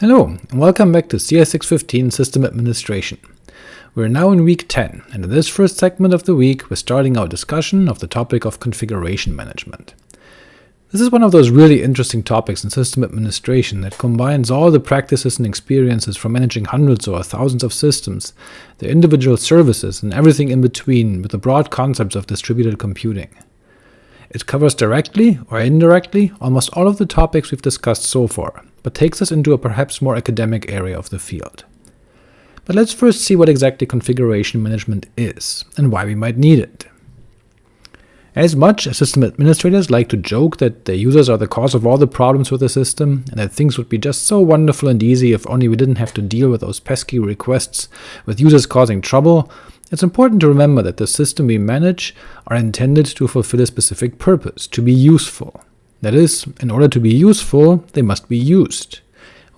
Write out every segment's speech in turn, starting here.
Hello, and welcome back to CS615 System Administration. We're now in week 10, and in this first segment of the week we're starting our discussion of the topic of configuration management. This is one of those really interesting topics in system administration that combines all the practices and experiences from managing hundreds or thousands of systems, their individual services, and everything in between with the broad concepts of distributed computing. It covers directly or indirectly almost all of the topics we've discussed so far, but takes us into a perhaps more academic area of the field. But let's first see what exactly configuration management is, and why we might need it. As much as system administrators like to joke that their users are the cause of all the problems with the system, and that things would be just so wonderful and easy if only we didn't have to deal with those pesky requests with users causing trouble, it's important to remember that the system we manage are intended to fulfill a specific purpose, to be useful. That is, in order to be useful, they must be used,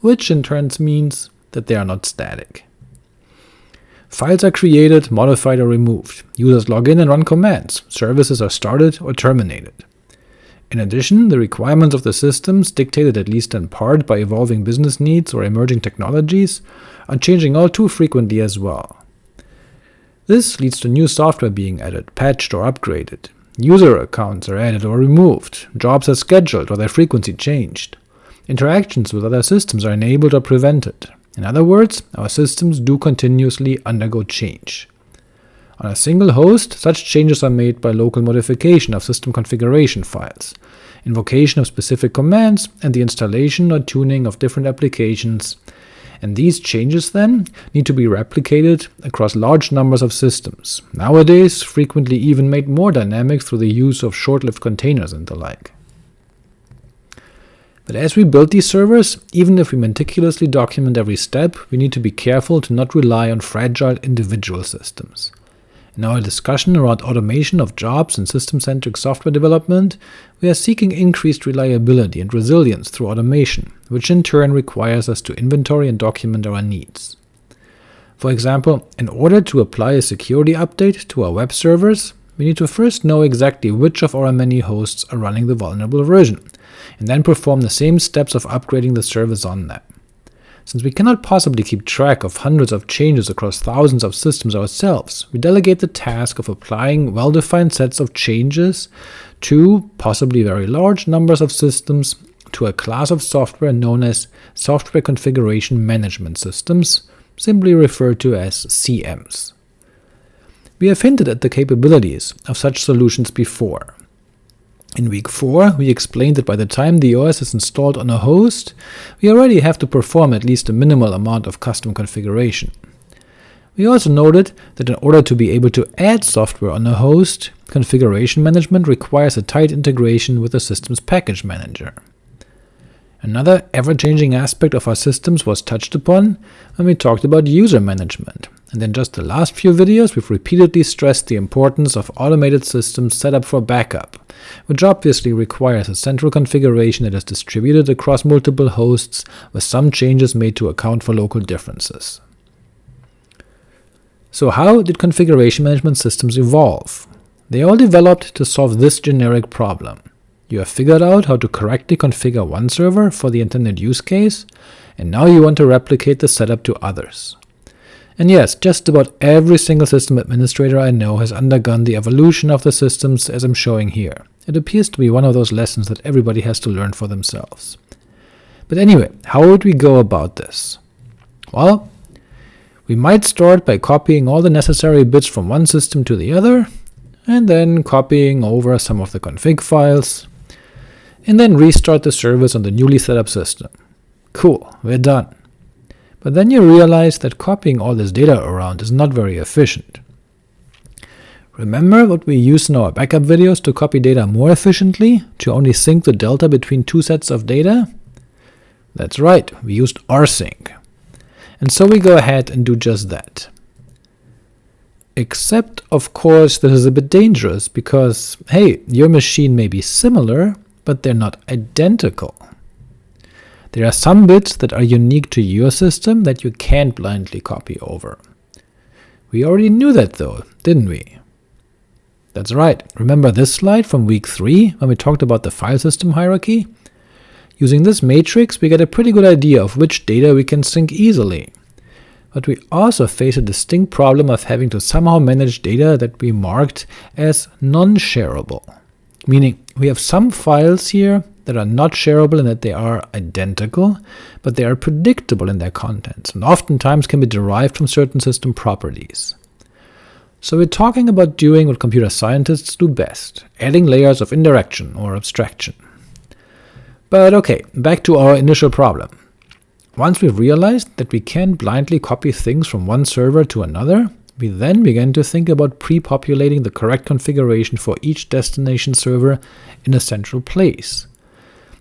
which in turn means that they are not static. Files are created, modified or removed, users log in and run commands, services are started or terminated. In addition, the requirements of the systems, dictated at least in part by evolving business needs or emerging technologies, are changing all too frequently as well. This leads to new software being added, patched or upgraded, User accounts are added or removed, jobs are scheduled or their frequency changed. Interactions with other systems are enabled or prevented. In other words, our systems do continuously undergo change. On a single host, such changes are made by local modification of system configuration files, invocation of specific commands, and the installation or tuning of different applications and these changes, then, need to be replicated across large numbers of systems, nowadays frequently even made more dynamic through the use of short-lived containers and the like. But as we build these servers, even if we meticulously document every step, we need to be careful to not rely on fragile individual systems. In our discussion around automation of jobs and system-centric software development, we are seeking increased reliability and resilience through automation, which in turn requires us to inventory and document our needs. For example, in order to apply a security update to our web servers, we need to first know exactly which of our many hosts are running the vulnerable version, and then perform the same steps of upgrading the service on them. Since we cannot possibly keep track of hundreds of changes across thousands of systems ourselves, we delegate the task of applying well-defined sets of changes to possibly very large numbers of systems to a class of software known as Software Configuration Management Systems, simply referred to as CMs. We have hinted at the capabilities of such solutions before, in week 4, we explained that by the time the OS is installed on a host, we already have to perform at least a minimal amount of custom configuration. We also noted that in order to be able to add software on a host, configuration management requires a tight integration with the system's package manager. Another ever-changing aspect of our systems was touched upon when we talked about user management, and in just the last few videos we've repeatedly stressed the importance of automated systems set up for backup, which obviously requires a central configuration that is distributed across multiple hosts, with some changes made to account for local differences. So how did configuration management systems evolve? They all developed to solve this generic problem. You have figured out how to correctly configure one server for the intended use case, and now you want to replicate the setup to others. And yes, just about every single system administrator I know has undergone the evolution of the systems as I'm showing here. It appears to be one of those lessons that everybody has to learn for themselves. But anyway, how would we go about this? Well, we might start by copying all the necessary bits from one system to the other, and then copying over some of the config files, and then restart the service on the newly set up system. Cool, we're done. But then you realize that copying all this data around is not very efficient. Remember what we used in our backup videos to copy data more efficiently, to only sync the delta between two sets of data? That's right, we used rsync. And so we go ahead and do just that. Except, of course, this is a bit dangerous, because, hey, your machine may be similar, but they're not identical. There are some bits that are unique to your system that you can't blindly copy over. We already knew that though, didn't we? That's right, remember this slide from week 3 when we talked about the file system hierarchy? Using this matrix we get a pretty good idea of which data we can sync easily, but we also face a distinct problem of having to somehow manage data that we marked as non-shareable, meaning we have some files here that are not shareable in that they are identical, but they are predictable in their contents, and oftentimes can be derived from certain system properties. So we're talking about doing what computer scientists do best, adding layers of indirection or abstraction. But ok, back to our initial problem. Once we've realized that we can't blindly copy things from one server to another, we then began to think about pre-populating the correct configuration for each destination server in a central place.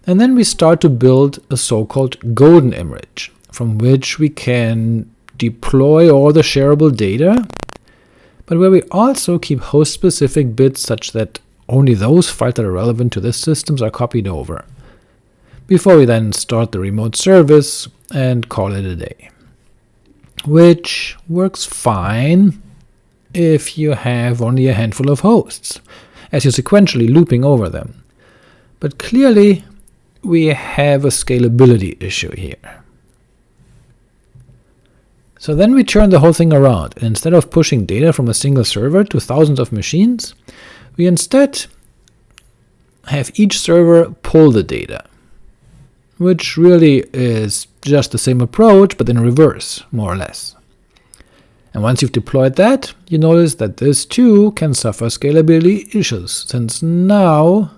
And then we start to build a so-called golden image, from which we can deploy all the shareable data, but where we also keep host-specific bits such that only those files that are relevant to this systems are copied over, before we then start the remote service and call it a day. Which works fine if you have only a handful of hosts, as you're sequentially looping over them. But clearly we have a scalability issue here. So then we turn the whole thing around, and instead of pushing data from a single server to thousands of machines, we instead have each server pull the data, which really is just the same approach, but in reverse, more or less. And once you've deployed that, you notice that this too can suffer scalability issues, since now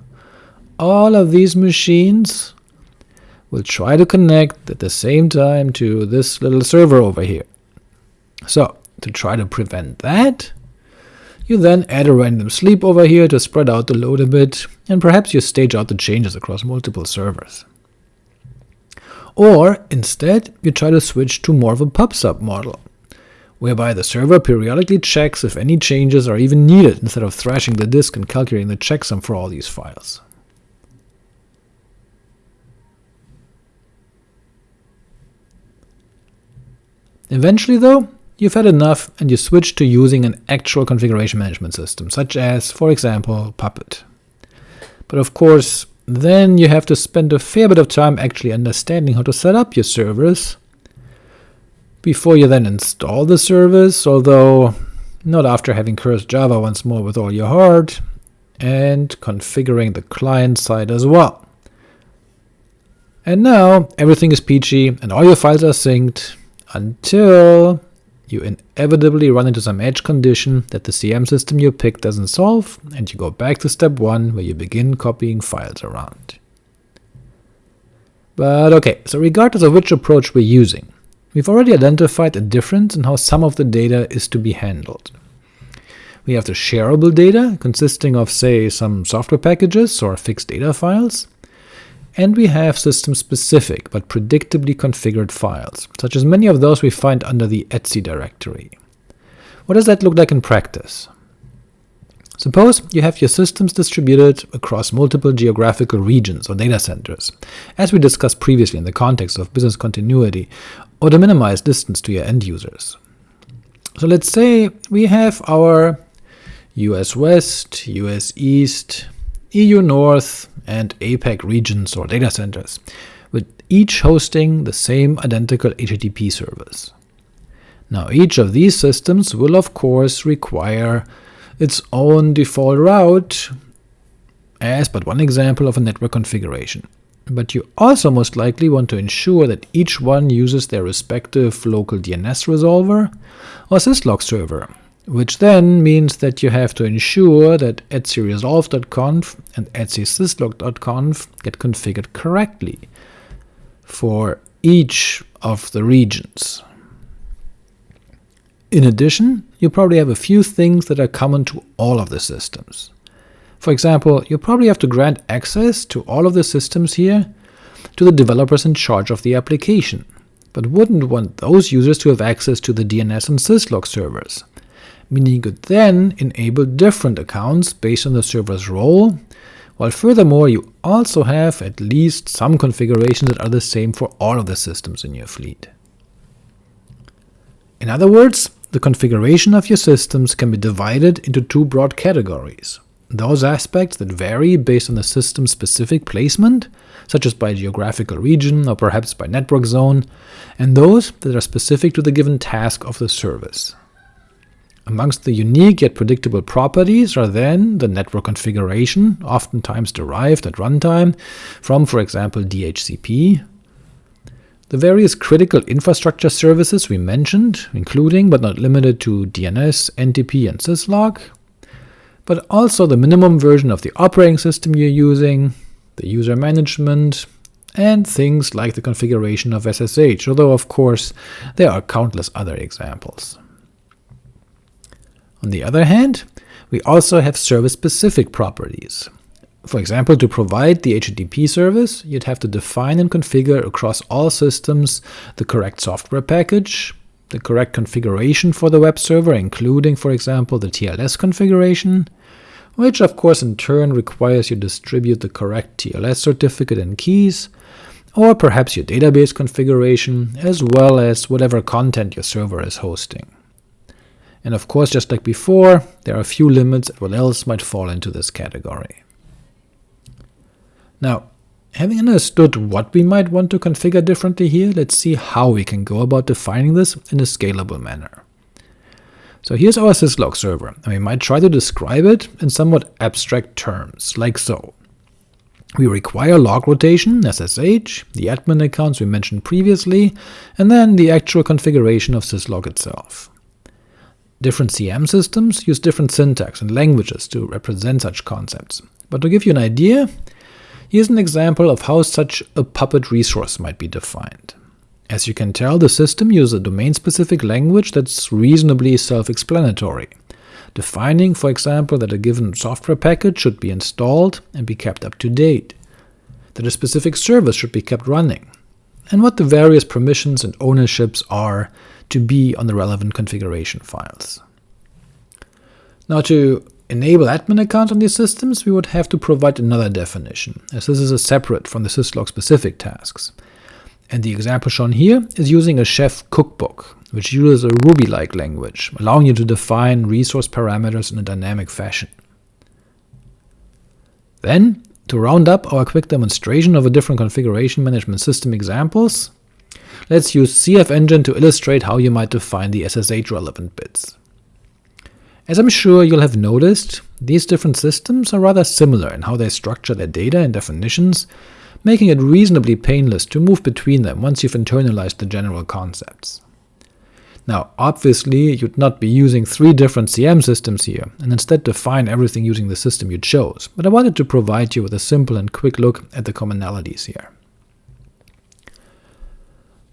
all of these machines will try to connect at the same time to this little server over here. So, to try to prevent that, you then add a random sleep over here to spread out the load a bit, and perhaps you stage out the changes across multiple servers. Or, instead, you try to switch to more of a pub/sub model, whereby the server periodically checks if any changes are even needed instead of thrashing the disk and calculating the checksum for all these files. Eventually though, you've had enough and you switch to using an actual configuration management system, such as, for example, Puppet. But of course, then you have to spend a fair bit of time actually understanding how to set up your servers before you then install the service, although not after having cursed Java once more with all your heart, and configuring the client side as well. And now everything is peachy and all your files are synced, until you inevitably run into some edge condition that the CM system you picked doesn't solve, and you go back to step 1 where you begin copying files around. But ok, so regardless of which approach we're using, we've already identified a difference in how some of the data is to be handled. We have the shareable data, consisting of say some software packages or fixed data files, and we have system-specific but predictably configured files, such as many of those we find under the etc directory. What does that look like in practice? Suppose you have your systems distributed across multiple geographical regions or data centers, as we discussed previously in the context of business continuity, or to minimize distance to your end users. So let's say we have our US West, US East, EU North, and APAC regions or data centers, with each hosting the same identical HTTP service. Now each of these systems will of course require its own default route as but one example of a network configuration. But you also most likely want to ensure that each one uses their respective local DNS resolver or syslog server, which then means that you have to ensure that etcresolve.conf and etcsyslog.conf get configured correctly for each of the regions. In addition, you probably have a few things that are common to all of the systems. For example, you probably have to grant access to all of the systems here to the developers in charge of the application, but wouldn't want those users to have access to the DNS and syslog servers, meaning you could then enable different accounts based on the server's role, while furthermore you also have at least some configurations that are the same for all of the systems in your fleet. In other words, the configuration of your systems can be divided into two broad categories. those aspects that vary based on the system's specific placement, such as by geographical region or perhaps by network zone, and those that are specific to the given task of the service. Amongst the unique yet predictable properties are then the network configuration, oftentimes derived at runtime from, for example, DHCP, the various critical infrastructure services we mentioned, including but not limited to DNS, NTP, and syslog, but also the minimum version of the operating system you're using, the user management, and things like the configuration of SSH, although of course there are countless other examples. On the other hand, we also have service-specific properties. For example, to provide the HTTP service, you'd have to define and configure across all systems the correct software package, the correct configuration for the web server, including, for example, the TLS configuration, which of course in turn requires you distribute the correct TLS certificate and keys, or perhaps your database configuration, as well as whatever content your server is hosting. And of course, just like before, there are a few limits at what else might fall into this category. Now, having understood what we might want to configure differently here, let's see how we can go about defining this in a scalable manner. So here's our syslog server, and we might try to describe it in somewhat abstract terms, like so. We require log rotation, SSH, the admin accounts we mentioned previously, and then the actual configuration of syslog itself. Different CM systems use different syntax and languages to represent such concepts, but to give you an idea, here's an example of how such a Puppet resource might be defined. As you can tell, the system uses a domain-specific language that's reasonably self-explanatory, defining, for example, that a given software package should be installed and be kept up to date, that a specific service should be kept running, and what the various permissions and ownerships are to be on the relevant configuration files. Now to enable admin accounts on these systems, we would have to provide another definition, as this is a separate from the syslog-specific tasks. And the example shown here is using a chef cookbook, which uses a Ruby-like language, allowing you to define resource parameters in a dynamic fashion. Then, to round up our quick demonstration of a different configuration management system examples, Let's use CF-Engine to illustrate how you might define the SSH-relevant bits. As I'm sure you'll have noticed, these different systems are rather similar in how they structure their data and definitions, making it reasonably painless to move between them once you've internalized the general concepts. Now, obviously, you'd not be using three different CM systems here, and instead define everything using the system you chose, but I wanted to provide you with a simple and quick look at the commonalities here.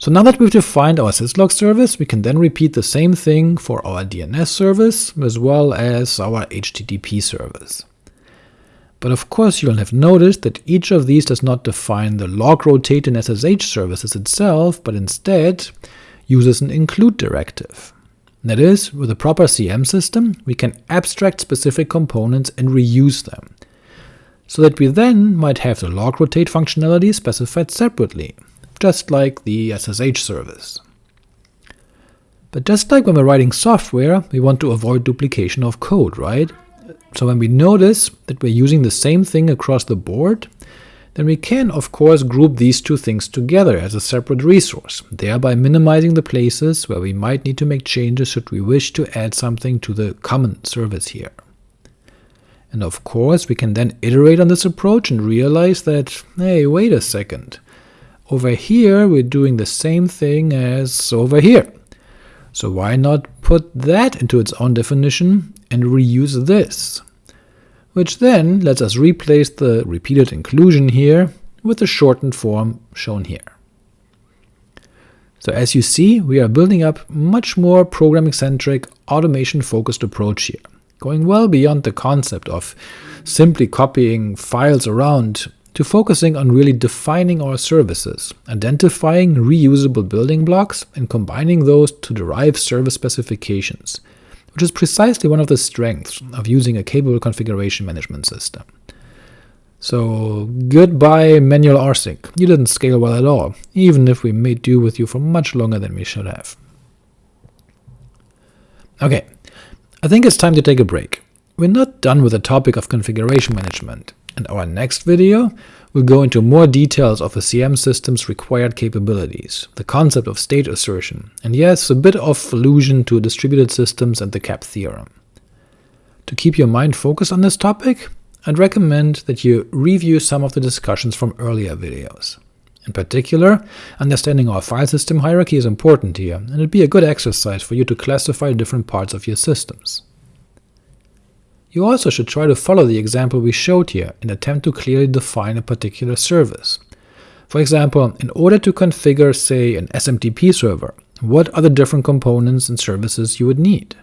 So now that we've defined our syslog service, we can then repeat the same thing for our DNS service, as well as our HTTP service. But of course you'll have noticed that each of these does not define the log rotate and SSH services itself, but instead uses an include directive. That is, with a proper CM system, we can abstract specific components and reuse them, so that we then might have the log rotate functionality specified separately, just like the SSH service. But just like when we're writing software, we want to avoid duplication of code, right? So when we notice that we're using the same thing across the board, then we can of course group these two things together as a separate resource, thereby minimizing the places where we might need to make changes should we wish to add something to the common service here. And of course we can then iterate on this approach and realize that, hey, wait a second, over here we're doing the same thing as over here. So why not put that into its own definition and reuse this? Which then lets us replace the repeated inclusion here with the shortened form shown here. So as you see, we are building up much more programming-centric, automation-focused approach here, going well beyond the concept of simply copying files around to focusing on really defining our services, identifying reusable building blocks, and combining those to derive service specifications, which is precisely one of the strengths of using a capable configuration management system. So goodbye manual rsync, you didn't scale well at all, even if we made do with you for much longer than we should have. Ok, I think it's time to take a break. we're not done with the topic of configuration management, and our next video we'll go into more details of a CM system's required capabilities, the concept of state assertion, and yes, a bit of allusion to distributed systems and the CAP theorem. To keep your mind focused on this topic, I'd recommend that you review some of the discussions from earlier videos. In particular, understanding our file system hierarchy is important here, and it'd be a good exercise for you to classify different parts of your systems. You also should try to follow the example we showed here and attempt to clearly define a particular service. For example, in order to configure, say, an SMTP server, what are the different components and services you would need?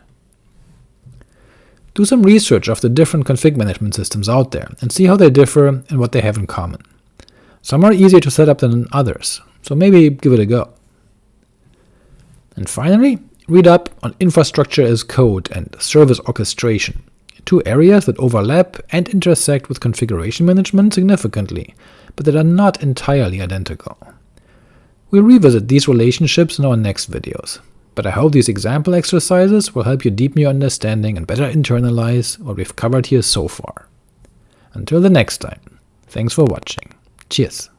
Do some research of the different config management systems out there, and see how they differ and what they have in common. Some are easier to set up than others, so maybe give it a go. And finally, read up on infrastructure as code and service orchestration, two areas that overlap and intersect with configuration management significantly, but that are not entirely identical. We'll revisit these relationships in our next videos, but I hope these example exercises will help you deepen your understanding and better internalize what we've covered here so far. Until the next time, thanks for watching. Cheers!